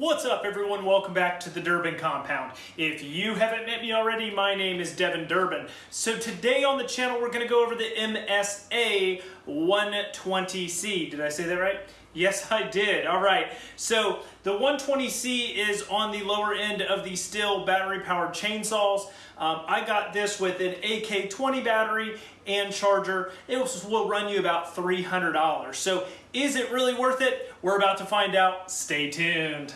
What's up everyone? Welcome back to the Durbin Compound. If you haven't met me already, my name is Devin Durbin. So today on the channel we're going to go over the MSA 120C. Did I say that right? Yes, I did. All right. So the 120C is on the lower end of the Stihl battery-powered chainsaws. Um, I got this with an AK-20 battery and charger. It will run you about $300. So is it really worth it? We're about to find out. Stay tuned.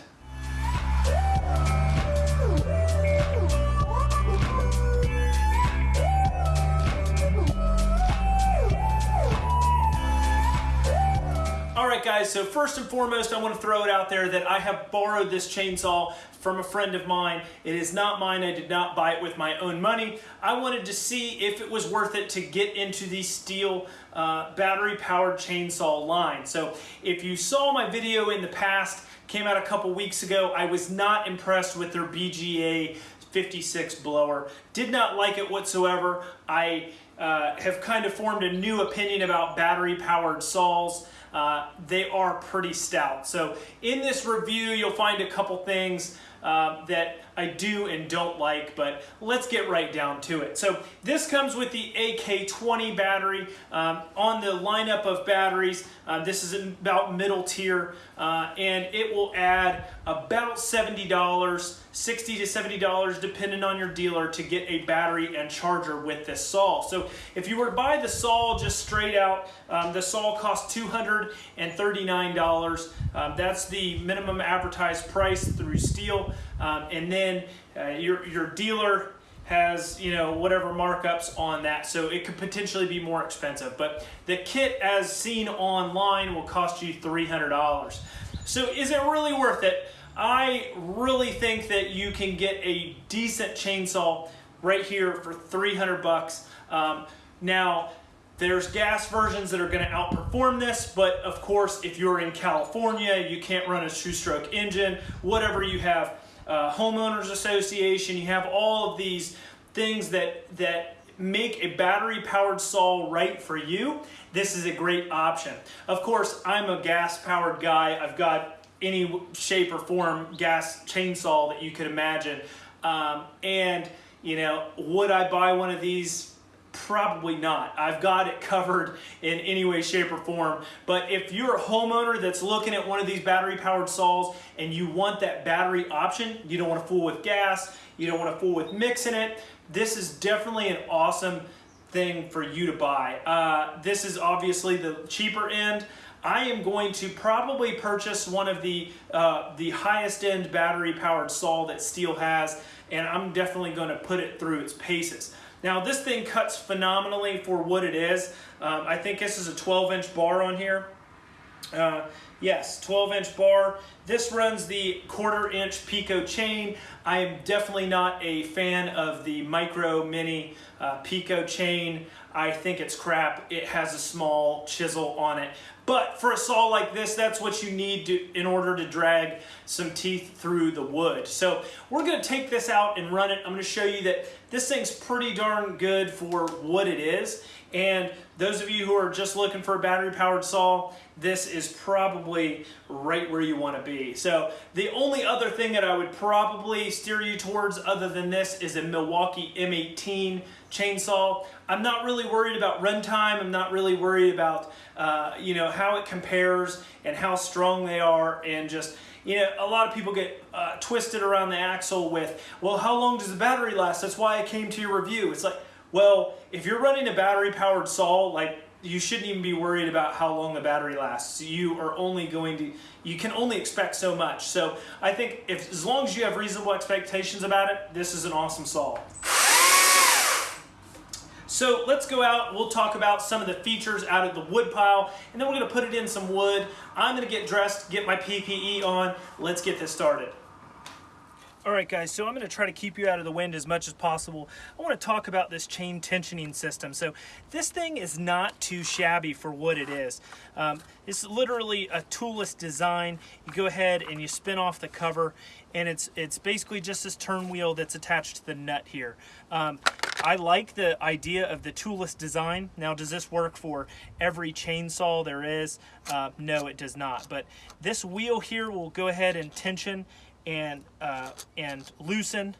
Alright guys, so first and foremost I want to throw it out there that I have borrowed this chainsaw from a friend of mine. It is not mine, I did not buy it with my own money. I wanted to see if it was worth it to get into the Stihl uh, battery powered chainsaw line. So if you saw my video in the past, came out a couple weeks ago, I was not impressed with their BGA 56 blower. Did not like it whatsoever. I uh, have kind of formed a new opinion about battery powered saws. Uh, they are pretty stout. So in this review, you'll find a couple things uh, that I do and don't like, but let's get right down to it. So this comes with the AK-20 battery. Um, on the lineup of batteries, uh, this is about middle tier, uh, and it will add about $70, 60 to $70 depending on your dealer to get a battery and charger with this saw. So if you were to buy the saw just straight out, um, the saw costs $239. Um, that's the minimum advertised price through Stihl. Um, and then uh, your, your dealer has you know whatever markups on that so it could potentially be more expensive but the kit as seen online will cost you $300 so is it really worth it I really think that you can get a decent chainsaw right here for 300 bucks um, now there's gas versions that are going to outperform this, but of course, if you're in California, you can't run a two-stroke engine, whatever you have, uh, homeowners association, you have all of these things that, that make a battery powered saw right for you, this is a great option. Of course, I'm a gas powered guy. I've got any shape or form gas chainsaw that you could imagine. Um, and, you know, would I buy one of these Probably not. I've got it covered in any way, shape, or form. But if you're a homeowner that's looking at one of these battery powered saws and you want that battery option, you don't want to fool with gas, you don't want to fool with mixing it, this is definitely an awesome thing for you to buy. Uh, this is obviously the cheaper end. I am going to probably purchase one of the, uh, the highest end battery powered saw that Stihl has, and I'm definitely going to put it through its paces. Now this thing cuts phenomenally for what it is. Um, I think this is a 12 inch bar on here. Uh, yes, 12 inch bar. This runs the quarter inch Pico chain. I am definitely not a fan of the micro mini uh, Pico chain. I think it's crap. It has a small chisel on it. But for a saw like this, that's what you need to, in order to drag some teeth through the wood. So we're gonna take this out and run it. I'm gonna show you that this thing's pretty darn good for what it is. And those of you who are just looking for a battery powered saw, this is probably right where you want to be. So the only other thing that I would probably steer you towards other than this is a Milwaukee M18 chainsaw. I'm not really worried about runtime. I'm not really worried about uh, you know how it compares and how strong they are and just you know, a lot of people get uh, twisted around the axle with, well, how long does the battery last? That's why I came to your review. It's like, well, if you're running a battery powered saw, like you shouldn't even be worried about how long the battery lasts. You are only going to, you can only expect so much. So I think if, as long as you have reasonable expectations about it, this is an awesome saw. So let's go out, we'll talk about some of the features out of the wood pile, and then we're gonna put it in some wood. I'm gonna get dressed, get my PPE on. Let's get this started. All right guys, so I'm to try to keep you out of the wind as much as possible. I want to talk about this chain tensioning system. So this thing is not too shabby for what it is. Um, it's literally a toolless design. You go ahead and you spin off the cover and it's it's basically just this turn wheel that's attached to the nut here. Um, I like the idea of the toolless design. Now, does this work for every chainsaw there is? Uh, no, it does not. But this wheel here will go ahead and tension and uh, and loosen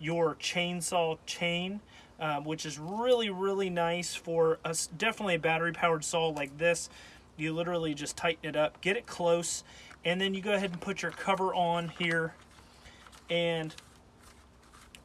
your chainsaw chain, um, which is really really nice for us. Definitely a battery powered saw like this. You literally just tighten it up, get it close, and then you go ahead and put your cover on here, and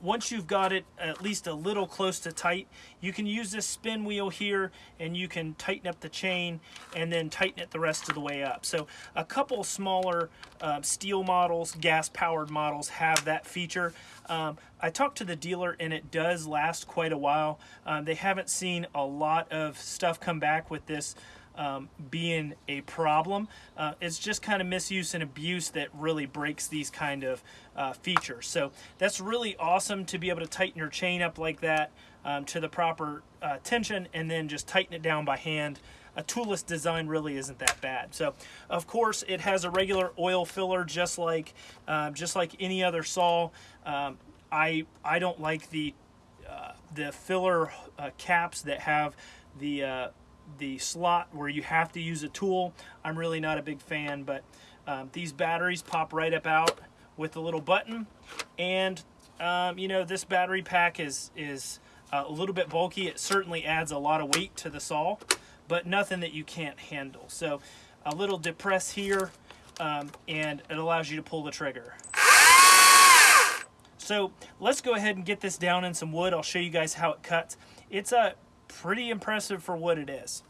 once you've got it at least a little close to tight, you can use this spin wheel here and you can tighten up the chain and then tighten it the rest of the way up. So a couple smaller uh, Stihl models, gas powered models have that feature. Um, I talked to the dealer and it does last quite a while. Um, they haven't seen a lot of stuff come back with this um, being a problem. Uh, it's just kind of misuse and abuse that really breaks these kind of uh, features. So that's really awesome to be able to tighten your chain up like that um, to the proper uh, tension and then just tighten it down by hand. A toolless design really isn't that bad. So, of course, it has a regular oil filler, just like um, just like any other saw. Um, I I don't like the uh, the filler uh, caps that have the uh, the slot where you have to use a tool. I'm really not a big fan, but um, these batteries pop right up out with a little button. And, um, you know, this battery pack is, is uh, a little bit bulky. It certainly adds a lot of weight to the saw, but nothing that you can't handle. So a little depress here, um, and it allows you to pull the trigger. So let's go ahead and get this down in some wood. I'll show you guys how it cuts. It's a pretty impressive for what it is.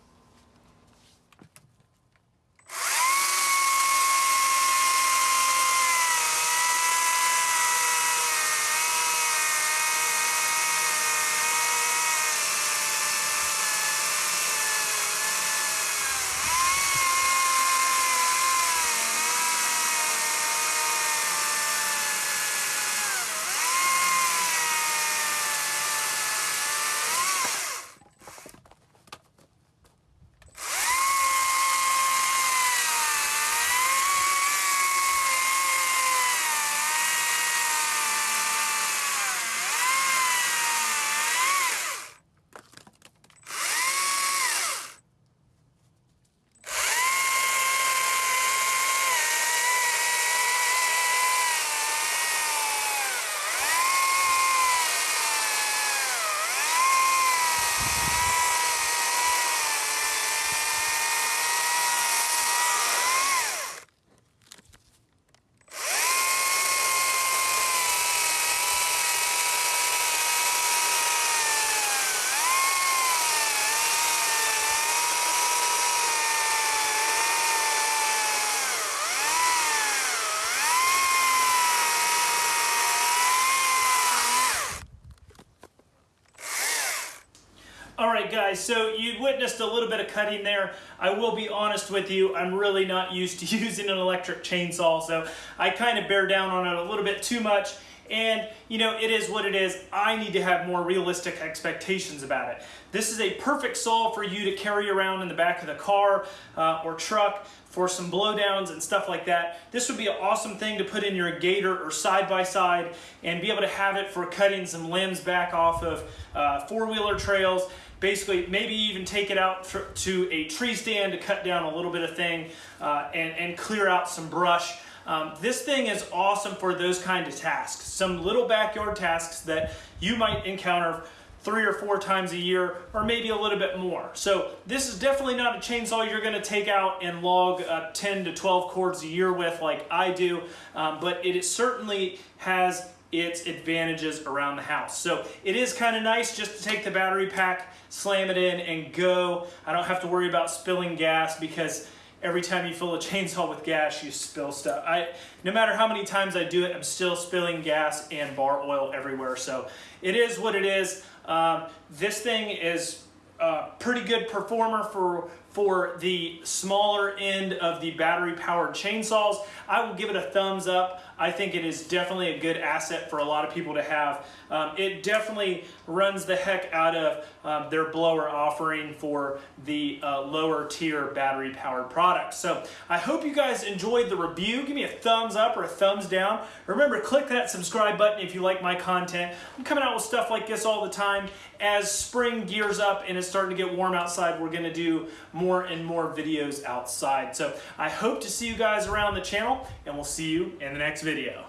All right, guys, so you witnessed a little bit of cutting there. I will be honest with you, I'm really not used to using an electric chainsaw, so I kind of bear down on it a little bit too much. And, you know, it is what it is. I need to have more realistic expectations about it. This is a perfect saw for you to carry around in the back of the car uh, or truck for some blowdowns and stuff like that. This would be an awesome thing to put in your gator or side-by-side -side and be able to have it for cutting some limbs back off of uh, four-wheeler trails basically maybe even take it out to a tree stand to cut down a little bit of thing uh, and, and clear out some brush. Um, this thing is awesome for those kind of tasks. Some little backyard tasks that you might encounter three or four times a year or maybe a little bit more. So this is definitely not a chainsaw you're gonna take out and log uh, 10 to 12 cords a year with like I do, um, but it certainly has its advantages around the house. So it is kind of nice just to take the battery pack, slam it in and go. I don't have to worry about spilling gas because every time you fill a chainsaw with gas, you spill stuff. I, no matter how many times I do it, I'm still spilling gas and bar oil everywhere. So it is what it is. Um, this thing is a pretty good performer for for the smaller end of the battery powered chainsaws. I will give it a thumbs up. I think it is definitely a good asset for a lot of people to have. Um, it definitely runs the heck out of um, their blower offering for the uh, lower tier battery powered products. So I hope you guys enjoyed the review. Give me a thumbs up or a thumbs down. Remember, click that subscribe button if you like my content. I'm coming out with stuff like this all the time. As spring gears up and it's starting to get warm outside, we're gonna do more and more videos outside. So I hope to see you guys around the channel and we'll see you in the next video.